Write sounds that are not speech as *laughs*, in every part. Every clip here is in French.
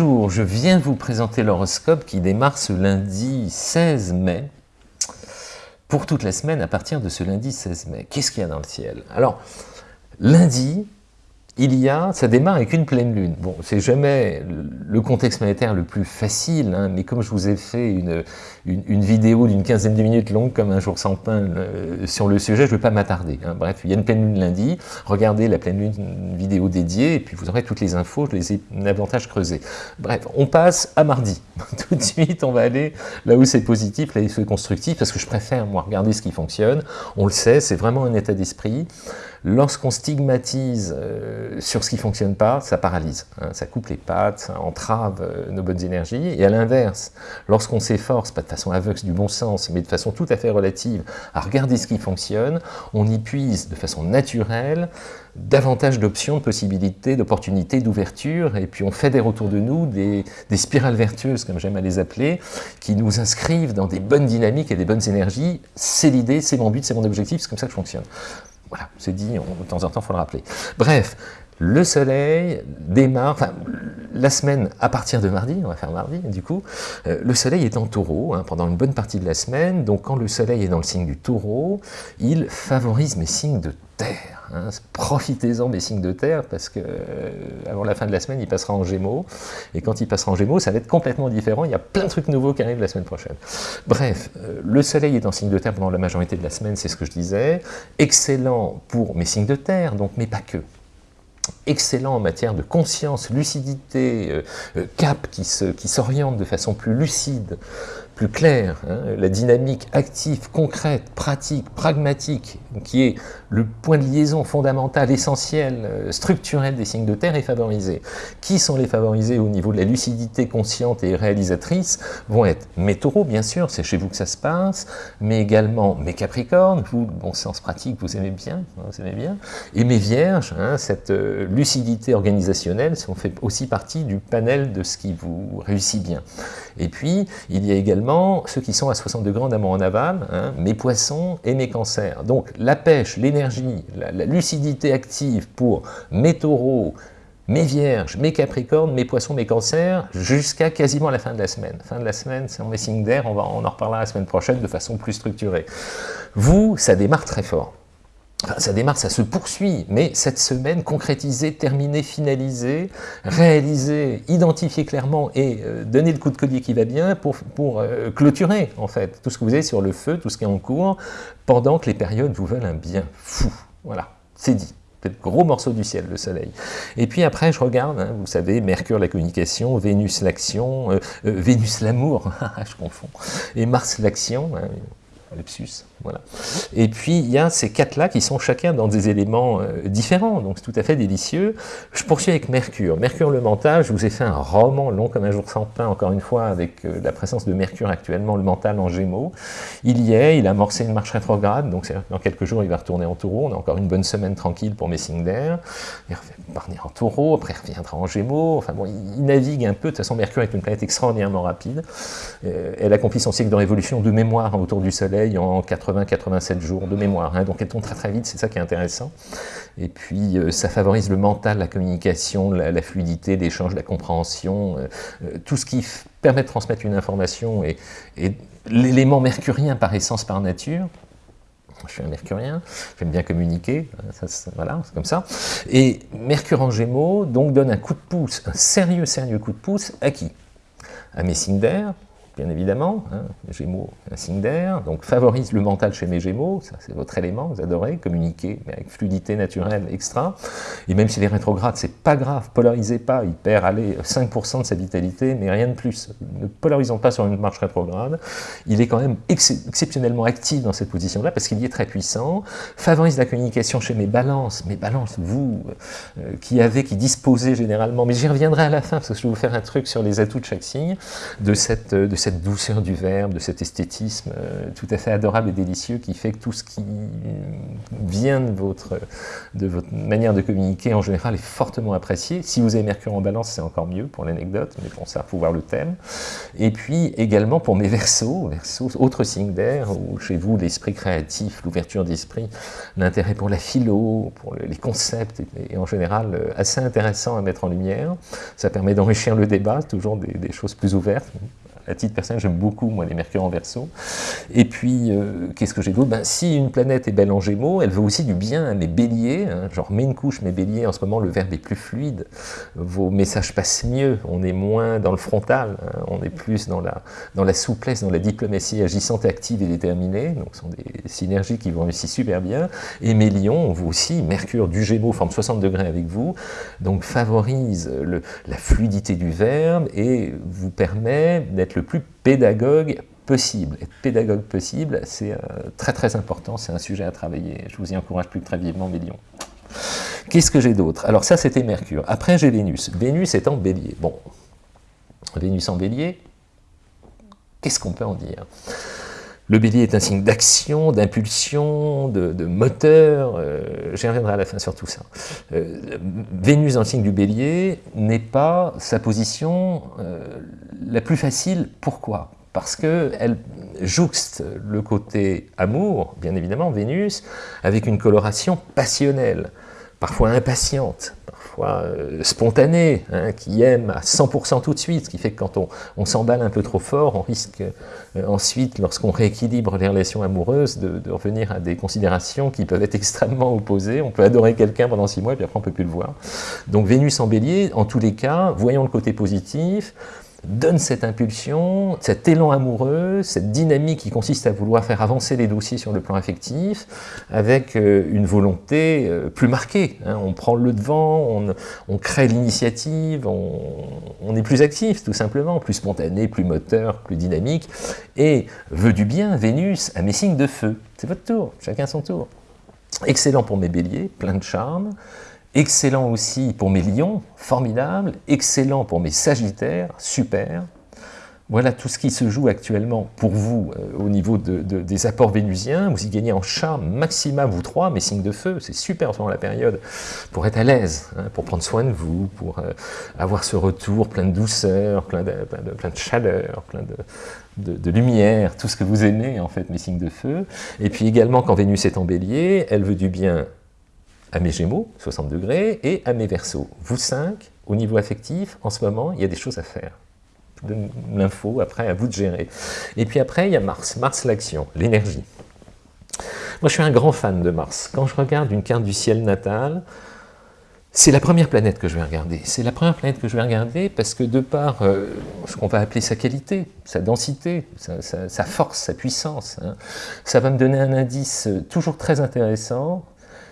Bonjour, je viens vous présenter l'horoscope qui démarre ce lundi 16 mai pour toute la semaine à partir de ce lundi 16 mai. Qu'est-ce qu'il y a dans le ciel? Alors, lundi, il y a, ça démarre avec une pleine lune. Bon, c'est jamais le contexte monétaire le plus facile, hein, mais comme je vous ai fait une, une, vidéo d'une quinzaine de minutes longue, comme un jour sans pain, euh, sur le sujet, je ne vais pas m'attarder. Hein. Bref, il y a une pleine lune lundi, regardez la pleine lune vidéo dédiée, et puis vous aurez toutes les infos, je les ai davantage creusées. Bref, on passe à mardi. *laughs* Tout de suite, on va aller là où c'est positif, là où c'est constructif, parce que je préfère, moi, regarder ce qui fonctionne. On le sait, c'est vraiment un état d'esprit. Lorsqu'on stigmatise euh, sur ce qui ne fonctionne pas, ça paralyse, hein, ça coupe les pattes, ça entrave euh, nos bonnes énergies. Et à l'inverse, lorsqu'on s'efforce, pas de façon aveugle du bon sens, mais de façon tout à fait relative, à regarder ce qui fonctionne, on y puise de façon naturelle davantage d'options, de possibilités, d'opportunités, d'ouverture, et puis on fédère autour de nous des, des spirales vertueuses, comme j'aime à les appeler, qui nous inscrivent dans des bonnes dynamiques et des bonnes énergies. C'est l'idée, c'est mon but, c'est mon objectif, c'est comme ça que je fonctionne. Voilà, c'est dit, de temps en temps, il faut le rappeler. Bref, le soleil démarre, enfin, la semaine à partir de mardi, on va faire mardi du coup, euh, le soleil est en taureau hein, pendant une bonne partie de la semaine, donc quand le soleil est dans le signe du taureau, il favorise mes signes de terre. Hein. Profitez-en des signes de terre, parce que euh, avant la fin de la semaine, il passera en gémeaux, et quand il passera en gémeaux, ça va être complètement différent, il y a plein de trucs nouveaux qui arrivent la semaine prochaine. Bref, euh, le soleil est en signe de terre pendant la majorité de la semaine, c'est ce que je disais, excellent pour mes signes de terre, donc mais pas que excellent en matière de conscience, lucidité, euh, euh, cap qui s'oriente de façon plus lucide, plus claire, hein, la dynamique active, concrète, pratique, pragmatique, qui est le point de liaison fondamental, essentiel, euh, structurel des signes de terre est favorisé. Qui sont les favorisés au niveau de la lucidité consciente et réalisatrice vont être mes taureaux, bien sûr, c'est chez vous que ça se passe, mais également mes capricornes, vous, bon sens pratique, vous aimez bien, vous aimez bien, et mes vierges, hein, cette lucidité organisationnelle, ça fait aussi partie du panel de ce qui vous réussit bien. Et puis, il y a également ceux qui sont à 60 degrés en amont en aval, hein, mes poissons et mes cancers. Donc, la pêche, l'énergie, la, lucidité active pour mes taureaux, mes vierges, mes capricornes, mes poissons, mes cancers, jusqu'à quasiment la fin de la semaine. Fin de la semaine, c'est en signes d'air, on, on en reparlera la semaine prochaine de façon plus structurée. Vous, ça démarre très fort ça démarre, ça se poursuit, mais cette semaine, concrétiser, terminer, finaliser, réaliser, identifier clairement et euh, donner le coup de collier qui va bien pour, euh, clôturer, en fait, tout ce que vous avez sur le feu, tout ce qui est en cours, pendant que les périodes vous veulent un bien fou. Voilà, c'est dit. C'est gros morceau du ciel, le soleil. Et puis après, je regarde, hein, vous savez, Mercure la communication, Vénus l'action, euh, Vénus l'amour, *laughs* je confonds, et Mars l'action, hein, lepsus, voilà. Et puis, il y a ces quatre-là qui sont chacun dans des éléments euh, différents, donc c'est tout à fait délicieux. Je poursuis avec Mercure. Mercure le mental, je vous ai fait un roman long comme un jour sans pain, encore une fois, avec euh, la présence de Mercure actuellement, le mental en gémeaux. Il y est, il a amorcé une marche rétrograde, donc dans quelques jours, il va retourner en taureau. On a encore une bonne semaine tranquille pour mes signes d'air. Il revenir en taureau, après il reviendra en gémeaux. Enfin bon, il navigue un peu. De toute façon, Mercure est une planète extraordinairement rapide. Euh, elle accomplit son cycle de révolution de mémoire autour du Soleil en 80 80-87 jours de mémoire. Hein. donc elle tombe très très vite, c'est ça qui est intéressant. Et puis euh, ça favorise le mental, la communication, la, fluidité, l'échange, la compréhension, euh, euh, tout ce qui permet de transmettre une information et, l'élément mercurien par essence, par nature. Je suis un mercurien, j'aime bien communiquer, hein, voilà, c'est comme ça. Et Mercure en Gémeaux, donc, donne un coup de pouce, un sérieux, sérieux coup de pouce à qui? À mes signes d'air, bien évidemment, hein, Gémeaux, un signe d'air, donc favorise le mental chez mes Gémeaux, ça c'est votre élément, vous adorez, communiquer, mais avec fluidité naturelle extra, et même s'il est rétrograde, c'est pas grave, polarisez pas, il perd, allez, 5% de sa vitalité, mais rien de plus, ne polarisons pas sur une marche rétrograde, il est quand même exceptionnellement actif dans cette position-là, parce qu'il y est très puissant, favorise la communication chez mes balances, mes balances, vous, euh, qui avez, qui disposez généralement, mais j'y reviendrai à la fin, parce que je vais vous faire un truc sur les atouts de chaque signe, de cette, de cette cette douceur du verbe, de cet esthétisme euh, tout à fait adorable et délicieux qui fait que tout ce qui vient de votre, de votre manière de communiquer en général est fortement apprécié. Si vous avez Mercure en balance, c'est encore mieux pour l'anecdote, mais bon, ça, faut voir le thème. Et puis également pour mes versos, versos autre signe d'air, où chez vous l'esprit créatif, l'ouverture d'esprit, l'intérêt pour la philo, pour les concepts, et, en général euh, assez intéressant à mettre en lumière. Ça permet d'enrichir le débat, toujours des choses plus ouvertes à titre personnel, j'aime beaucoup, moi, les Mercure en verso. Et puis, euh, qu'est-ce que j'ai d'autre? Ben, Si une planète est belle en gémeaux, elle veut aussi du bien à mes béliers. Hein, genre, mets une couche, mes béliers, en ce moment, le verbe est plus fluide. Vos messages passent mieux. On est moins dans le frontal. Hein, on est plus dans la, dans la souplesse, dans la diplomatie agissante, active et déterminée. Donc, ce sont des synergies qui vont réussir super bien. Et mes lions, vous aussi, Mercure du Gémeaux forme 60 degrés avec vous. Donc, favorise la fluidité du verbe et vous permet d'être le plus pédagogue possible. Être pédagogue possible, c'est euh, très très important, c'est un sujet à travailler. Je vous y encourage plus que très vivement, Bélion. Qu'est-ce que j'ai d'autre? Alors ça, c'était Mercure. Après, j'ai Vénus. Vénus est en bélier. Bon, Vénus en bélier, qu'est-ce qu'on peut en dire? Le bélier est un signe d'action, d'impulsion, de, moteur, euh, j'y reviendrai à la fin sur tout ça. Euh, Vénus en signe du bélier n'est pas sa position euh, la plus facile. Pourquoi? Parce qu'elle jouxte le côté amour, bien évidemment, Vénus, avec une coloration passionnelle, parfois impatiente, parfois euh, spontanée, hein, qui aime à 100% tout de suite, ce qui fait que quand on, s'emballe un peu trop fort, on risque euh, ensuite, lorsqu'on rééquilibre les relations amoureuses, de, revenir à des considérations qui peuvent être extrêmement opposées. On peut adorer quelqu'un pendant six mois, puis après on ne peut plus le voir. Donc Vénus en bélier, en tous les cas, voyons le côté positif, donne cette impulsion, cet élan amoureux, cette dynamique qui consiste à vouloir faire avancer les dossiers sur le plan affectif, avec euh, une volonté euh, plus marquée. Hein. On prend le devant, on, crée l'initiative, on, est plus actif tout simplement, plus spontané, plus moteur, plus dynamique, et veut du bien, Vénus, à mes signes de feu. C'est votre tour, chacun son tour. Excellent pour mes béliers, plein de charme, Excellent aussi pour mes lions, formidable. Excellent pour mes sagittaires, super. Voilà tout ce qui se joue actuellement pour vous euh, au niveau des apports vénusiens. Vous y gagnez en charme maximum, vous trois, mes signes de feu, c'est super pendant la période, pour être à l'aise, hein, pour prendre soin de vous, pour euh, avoir ce retour plein de douceur, plein de, plein de, chaleur, plein de, de, lumière, tout ce que vous aimez en fait, mes signes de feu. Et puis également quand Vénus est en bélier, elle veut du bien à mes Gémeaux, 60 degrés, et à mes Verseaux. Vous cinq, au niveau affectif, en ce moment, il y a des choses à faire. Je donne l'info, après, à vous de gérer. Et puis après, il y a Mars. Mars, l'action, l'énergie. Moi, je suis un grand fan de Mars. Quand je regarde une carte du ciel natal, c'est la première planète que je vais regarder. C'est la première planète que je vais regarder parce que de par euh, ce qu'on va appeler sa qualité, sa densité, sa, force, sa puissance, hein, ça va me donner un indice toujours très intéressant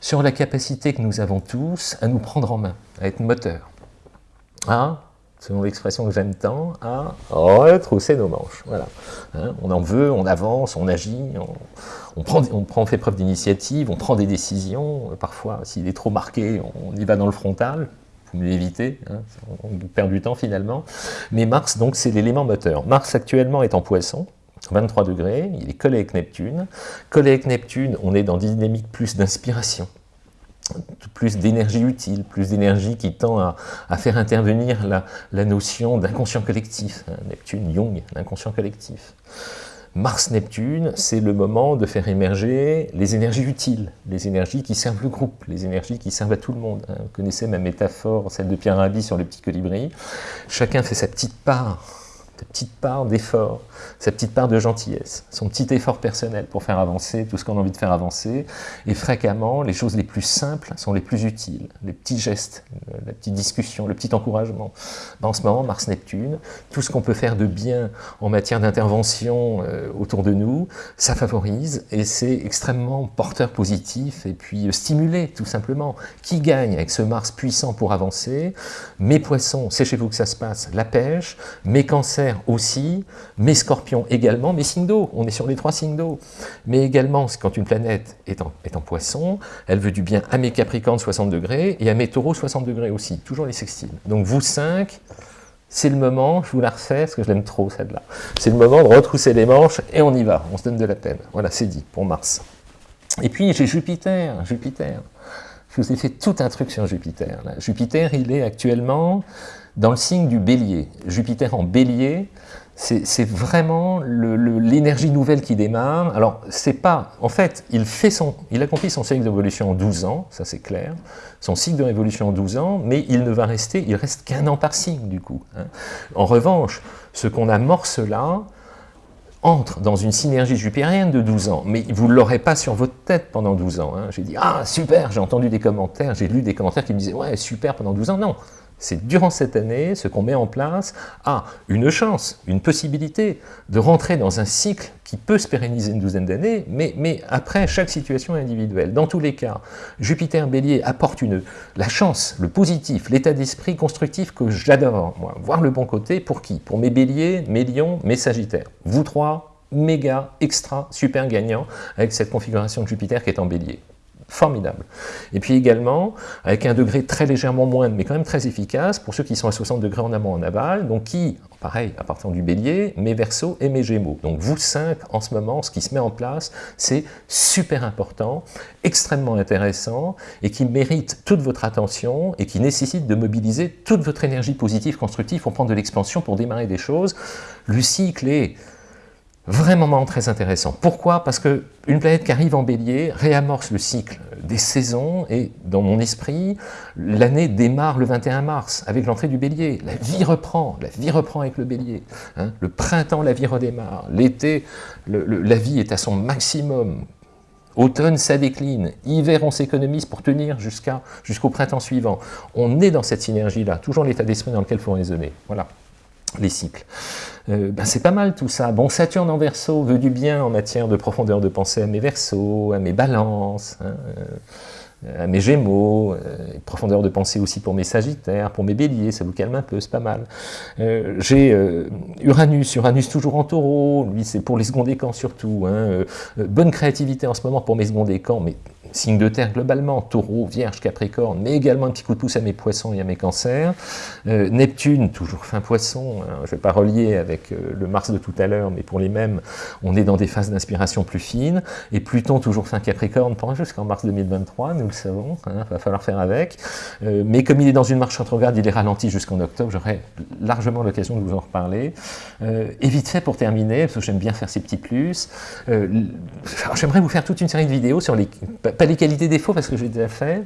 sur la capacité que nous avons tous à nous prendre en main, à être moteur, à, selon l'expression que j'aime tant, à retrousser nos manches. Voilà. Hein, on en veut, on avance, on agit, on, prend, on, prend, fait preuve d'initiative, on prend des décisions. Parfois, s'il est trop marqué, on y va dans le frontal, pour mieux éviter, hein, on perd du temps finalement. Mais Mars, donc, c'est l'élément moteur. Mars actuellement est en poisson, 23 degrés, il est collé avec Neptune. Collé avec Neptune, on est dans dynamique plus d'inspiration, plus d'énergie utile, plus d'énergie qui tend à, faire intervenir la, notion d'inconscient collectif. Neptune, Jung, l'inconscient collectif. Mars-Neptune, c'est le moment de faire émerger les énergies utiles, les énergies qui servent le groupe, les énergies qui servent à tout le monde. Hein. Vous connaissez ma métaphore, celle de Pierre Rabhi sur le petit colibri. Chacun fait sa petite part petite part d'effort, sa petite part de gentillesse, son petit effort personnel pour faire avancer tout ce qu'on a envie de faire avancer. Et fréquemment, les choses les plus simples sont les plus utiles. Les petits gestes, la petite discussion, le petit encouragement. Ben, en ce moment, Mars-Neptune, tout ce qu'on peut faire de bien en matière d'intervention euh, autour de nous, ça favorise et c'est extrêmement porteur positif et puis euh, stimulé tout simplement. Qui gagne avec ce Mars puissant pour avancer? Mes poissons, c'est chez vous que ça se passe, la pêche, mes cancers, aussi, mes scorpions également, mes signes d'eau, on est sur les trois signes d'eau. Mais également, quand une planète est en, est en, poisson, elle veut du bien à mes capricornes 60 degrés et à mes taureaux 60 degrés aussi, toujours les sextiles. Donc vous cinq, c'est le moment, je vous la refais, parce que je l'aime trop celle-là, c'est le moment de retrousser les manches et on y va, on se donne de la peine. Voilà, c'est dit pour Mars. Et puis j'ai Jupiter, Jupiter. Je vous ai fait tout un truc sur Jupiter. Jupiter, il est actuellement dans le signe du bélier. Jupiter en bélier, c'est vraiment l'énergie nouvelle qui démarre. Alors, c'est pas... En fait, il, fait son, il accomplit son cycle d'évolution en 12 ans, ça c'est clair. Son cycle de révolution en 12 ans, mais il ne va rester... Il reste qu'un an par signe, du coup. Hein. En revanche, ce qu'on amorce là, entre dans une synergie jupérienne de 12 ans, mais vous ne l'aurez pas sur votre tête pendant 12 ans. Hein. J'ai dit « Ah, super !» J'ai entendu des commentaires, j'ai lu des commentaires qui me disaient « Ouais, super pendant 12 ans !» Non, c'est durant cette année, ce qu'on met en place a une chance, une possibilité de rentrer dans un cycle qui peut se pérenniser une douzaine d'années, mais, après, chaque situation individuelle. Dans tous les cas, Jupiter Bélier apporte une, la chance, le positif, l'état d'esprit constructif que j'adore, voir le bon côté, pour qui? Pour mes Béliers, mes Lions, mes Sagittaires. Vous trois, méga, extra, super gagnants avec cette configuration de Jupiter qui est en Bélier formidable. Et puis également, avec un degré très légèrement moindre, mais quand même très efficace, pour ceux qui sont à 60 degrés en amont en aval, donc qui, pareil, à partir du bélier, mes versos et mes gémeaux. Donc vous cinq, en ce moment, ce qui se met en place, c'est super important, extrêmement intéressant, et qui mérite toute votre attention, et qui nécessite de mobiliser toute votre énergie positive, constructive, pour prendre de l'expansion, pour démarrer des choses. Cycle est vraiment très intéressant. Pourquoi? Parce que une planète qui arrive en bélier réamorce le cycle des saisons et dans mon esprit, l'année démarre le 21 mars avec l'entrée du bélier. La vie reprend, la vie reprend avec le bélier. Hein. Le printemps, la vie redémarre. L'été, la vie est à son maximum. Automne, ça décline. Hiver, on s'économise pour tenir jusqu'au printemps suivant. On est dans cette synergie-là, toujours l'état d'esprit dans lequel il faut raisonner. Voilà les cycles. Euh, ben c'est pas mal tout ça. Bon, Saturne en verso veut du bien en matière de profondeur de pensée à mes versos, à mes balances, hein, euh, à mes gémeaux, euh, profondeur de pensée aussi pour mes sagittaires, pour mes béliers, ça vous calme un peu, c'est pas mal. J'ai Uranus, Uranus toujours en taureau, lui c'est pour les seconds décans surtout. Hein, bonne créativité en ce moment pour mes seconds décans, mais signe de terre globalement, taureau, vierge, capricorne, mais également un petit coup de pouce à mes poissons et à mes cancers. Euh, Neptune, toujours fin poisson, hein, je ne vais pas relier avec euh, le Mars de tout à l'heure, mais pour les mêmes, on est dans des phases d'inspiration plus fines. Et Pluton, toujours fin capricorne, jusqu'en mars 2023, nous le savons, il hein, va falloir faire avec. Euh, mais comme il est dans une marche rétrograde, il est ralenti jusqu'en octobre, j'aurai largement l'occasion de vous en reparler. et vite fait pour terminer, parce que j'aime bien faire ces petits plus, j'aimerais vous faire toute une série de vidéos sur les pas les qualités défauts parce que j'ai déjà fait,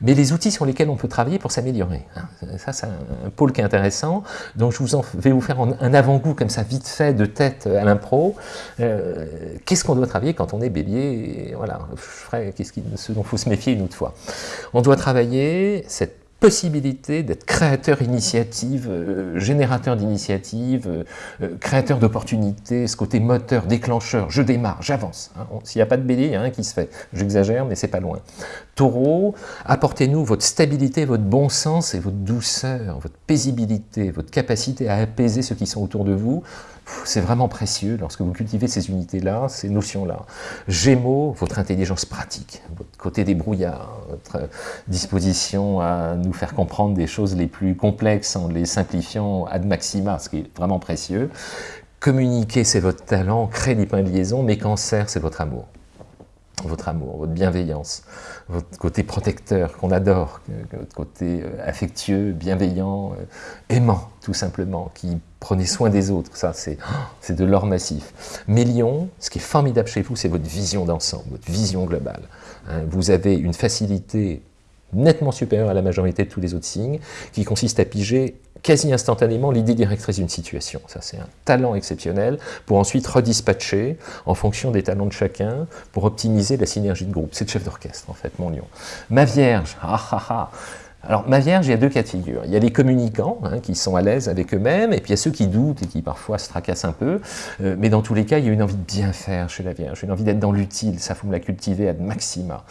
mais les outils sur lesquels on peut travailler pour s'améliorer. Hein. Ça, c'est un pôle qui est intéressant. Donc, je vous en, vais vous faire un avant-goût comme ça, vite fait, de tête à l'impro. Euh, qu'est-ce qu'on doit travailler quand on est bélier Voilà, je ferai ce, ce dont il faut se méfier une autre fois. On doit travailler cette possibilité d'être créateur d'initiative, euh, générateur d'initiative, euh, euh, créateur d'opportunités, ce côté moteur, déclencheur, je démarre, j'avance. Hein. S'il n'y a pas de bélier, il y a un qui se fait. J'exagère, mais c'est pas loin. Taureau, apportez-nous votre stabilité, votre bon sens et votre douceur, votre paisibilité, votre capacité à apaiser ceux qui sont autour de vous. C'est vraiment précieux lorsque vous cultivez ces unités-là, ces notions-là. Gémeaux, votre intelligence pratique, côté débrouillard, votre disposition à nous faire comprendre des choses les plus complexes en les simplifiant ad maxima, ce qui est vraiment précieux. Communiquer, c'est votre talent, créer des points de liaison, mais cancer, c'est votre amour. Votre amour, votre bienveillance, votre côté protecteur qu'on adore, votre côté euh, affectueux, bienveillant, euh, aimant tout simplement, qui prenez soin des autres, ça c'est *gasps* de l'or massif. Mais Lion, ce qui est formidable chez vous, c'est votre vision d'ensemble, votre vision globale. Hein. vous avez une facilité nettement supérieure à la majorité de tous les autres signes, qui consiste à piger quasi instantanément l'idée directrice d'une situation. Ça, c'est un talent exceptionnel pour ensuite redispatcher en fonction des talents de chacun pour optimiser la synergie de groupe. C'est le chef d'orchestre, en fait, mon lion. Ma Vierge, ah ah ah alors, ma Vierge, il y a deux cas de figure. Il y a les communicants, hein, qui sont à l'aise avec eux-mêmes, et puis il y a ceux qui doutent et qui parfois se tracassent un peu. Euh, mais dans tous les cas, il y a une envie de bien faire chez la Vierge, une envie d'être dans l'utile, ça, faut me la cultiver à maxima.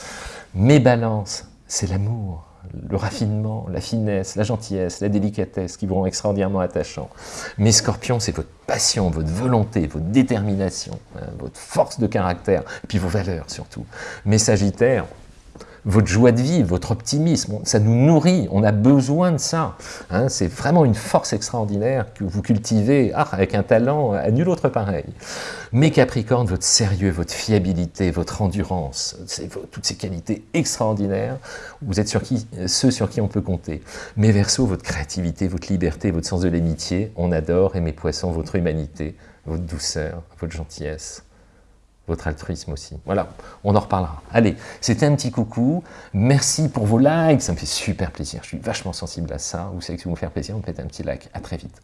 Mes balances, c'est l'amour le raffinement, la finesse, la gentillesse, la délicatesse qui vous rend extraordinairement attachant. Mais scorpion, c'est votre passion, votre volonté, votre détermination, hein, votre force de caractère, puis vos valeurs surtout. Mais sagittaire, votre joie de vivre, votre optimisme, ça nous nourrit, on a besoin de ça. Hein. c'est vraiment une force extraordinaire que vous cultivez ah, avec un talent à nul autre pareil. Mais Capricorne, votre sérieux, votre fiabilité, votre endurance, toutes ces qualités extraordinaires, vous êtes qui, ceux sur qui on peut compter. Mais Verseau, votre créativité, votre liberté, votre sens de l'amitié, on adore, et mes poissons, votre humanité, votre douceur, votre gentillesse votre altruisme aussi. Voilà, on en reparlera. Allez, c'était un petit coucou. Merci pour vos likes, ça me fait super plaisir. Je suis vachement sensible à ça. Vous savez que si vous me faire plaisir, on peut mettre un petit like. À très vite.